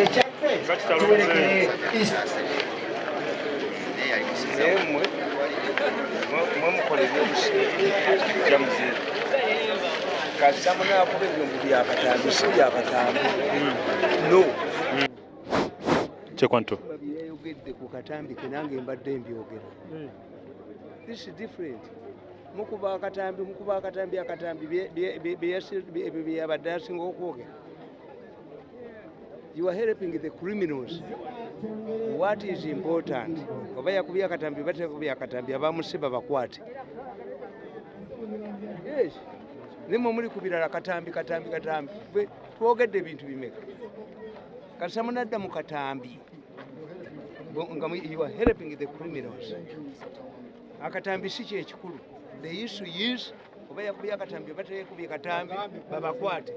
ekyaffe tuwerekere naye mmwe mwe mukola ebyobusiira muziire kasita munaakuba ebyombo byakatambi si byakatambi no kyekwanto babyeyogedde ku katambi ke nange mbadde mbyogera. This is different. Mukuba akatambi mukuba akatambi akatambi bye- bye- bye- bye yasi- bye- bye- byabadde asinga okwogera you are helping the criminals. What is important? Oba yakubye akatambi batekubye akatambi abamusiba bakwate yes. Nimwe muli ku birala katambi katambi katambi. Ffe twogedde ebintu bimeka. Kasita munadda mu katambi. Nga you are helping the criminals. Akatambi si kyekikulu the issue is oba yakubye akatambi oba teyakubye katambi babakwate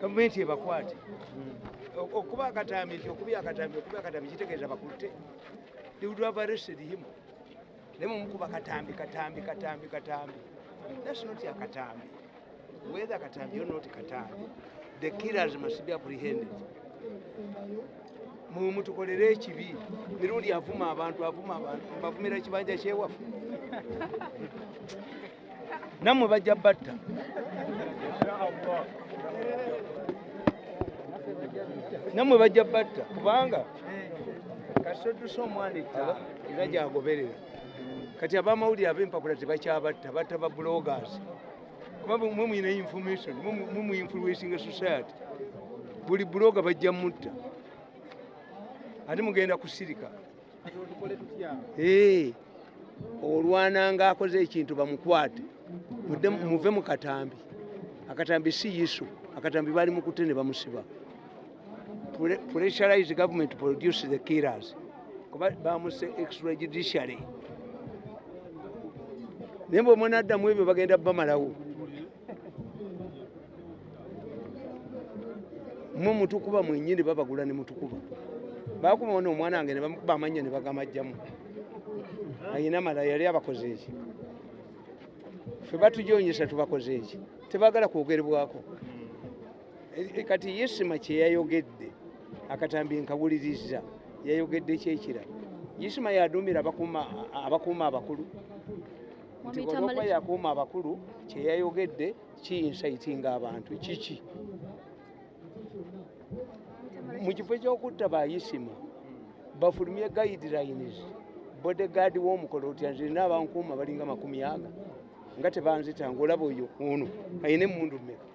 gavumenti ebakwate O- okuba akatambi nti okubye akatambi okubye akatambi kitegeeza bakutte. They would have arrested him naye mumukuba katambi katambi katambi katambi. That's not a katambi. Whether katambi or not katambi. The killers must be apprehended. Mwe mutukolere ekibi mirundi avuma abantu avuma abantu mbavumira ekibanja kyewaffe nammwe bajja batta nammwe bajja batta kubanga kasitoddusa omwana ettala era gyagoberera. Kati abamawulire ab'empapula tebakyabatta batta ba bloggers. Kuba mwe mwina information mwe mu influencing society. Buli blogger bajja mutta. Ate mugenda kusirika? Olwana nga akoze ekintu bamukwate. Muve mu katambi. Akatambi si yisu akatambi bali mukutte ne bamusiba. Pre- pressurize government to produce the killers kuba bamuse extrajudiciary naye bwe mwenaddamu ebyo bagenda bamalawo. Mwe mutukuba mwenyini babagula ne mutukuba. Bakuba ono omwana wange ne bamukuba amannyo ne bagamajjamu ayina mala yali abakoze eki ffe batujonyesa tubakoze eki tebagala kwogerebwako E- e- kati yesima kyeyayogedde akatambi nkawuliriza yayogedde kyekira. Yesima yaduumira abakuuma abakulu. Nti olwokuba yakuuma abakulu kyeyayogedde kiyinsayitinga abantu kiki? Mu kifo ekyokutta bayisima bafulumye guidelines bodegaadi w'omukolo otya nze nina abankuuma balinga makumi aga nga tebanzitanga olaba oyo ono ayina emundu mmeka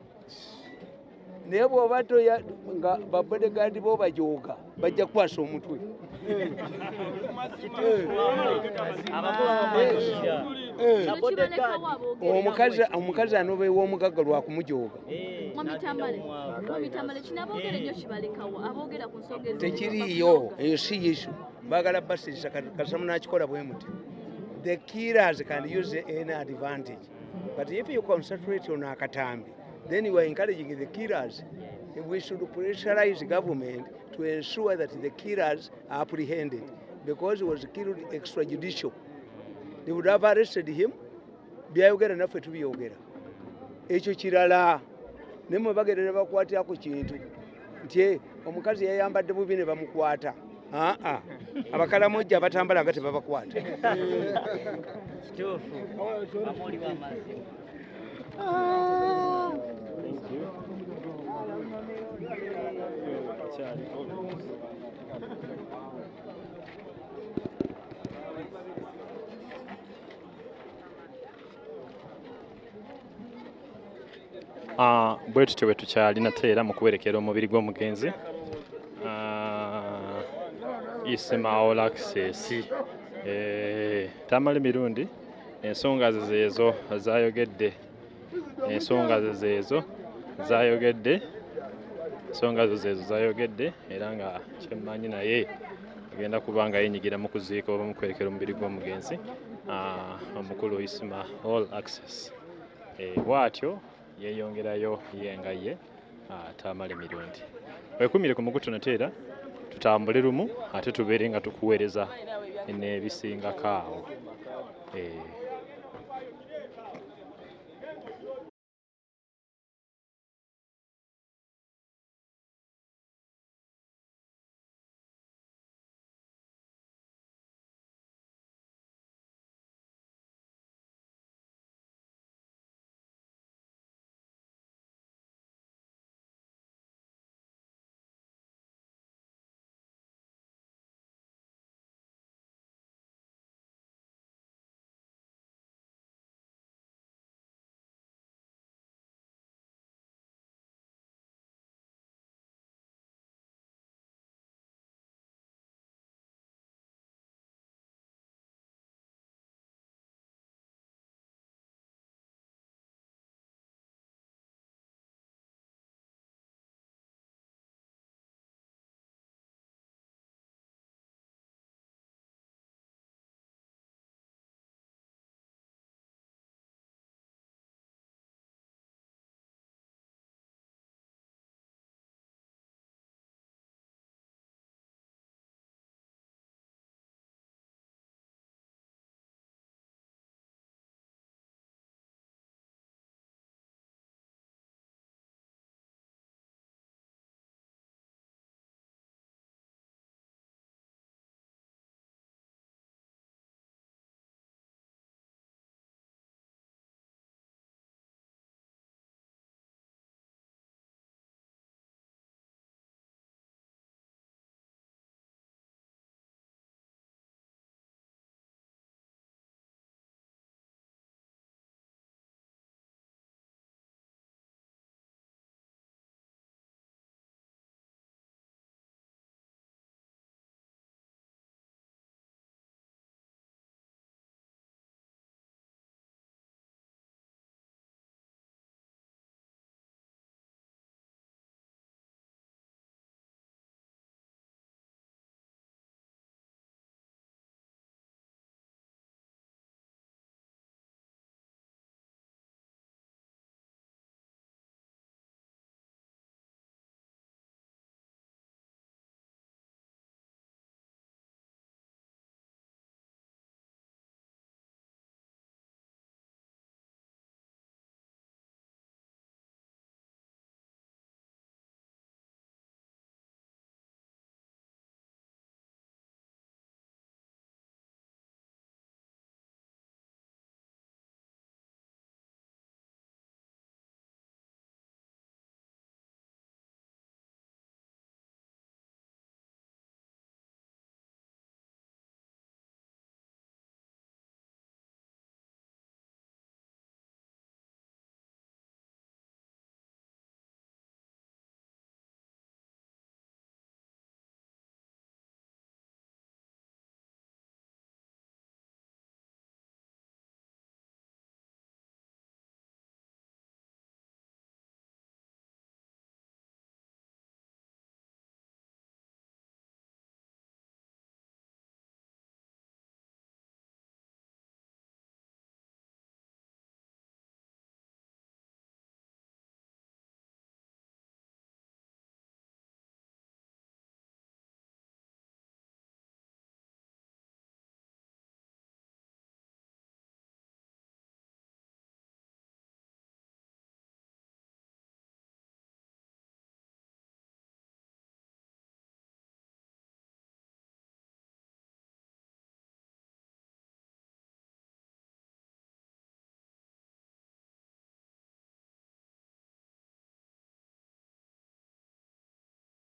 naye bw'oba toya nga babodegaadi bo bajooga bajja kukwasa omutwe. Omukazi anobeewa omugagga lwakumujooga tekiriiyo eyo si yisu baagala basirisa kasamu nakikola bwe muti. The killers can use an advantage. But if you concentrate on akatambi then you are encouraging the killers. We should pressurize government to ensure that the killers are apprehended because he was killed extrajudicial. They would have arrested him. Byayogera naffe tubyogera. Ekyo kirala naye mwe bagenda ne bakwatirako kintu nti "Eh, omukazi yayambadde bubi ne bamukwata. Aa abakalamojja abatambala nga tebabakwata. Kituufu amoli w'amazzi Ah, bwe tutyo bwe tukyalina teera mu kuwerekera omubiri gw'omugenzi. Ah, ismaol access. Eh, tamala emirundi. Ensonga ze zeezo zayogedde ensonga ze zeezo zayogedde ensonga zo zeezo zayogedde era nga kyemmanyi naye agenda kuba nga yenyigira mu kuziika oba mu kwerekera omubiri gw'omugenzi ah, omukulu ismaol access. Eh, bw'atyo yeeyongerayo yenga ye atamala emirundi. Wekumire ku mugutu nateera tutambule lumu ate tubeere nga tukuweereza n'ebisingako awo Eh,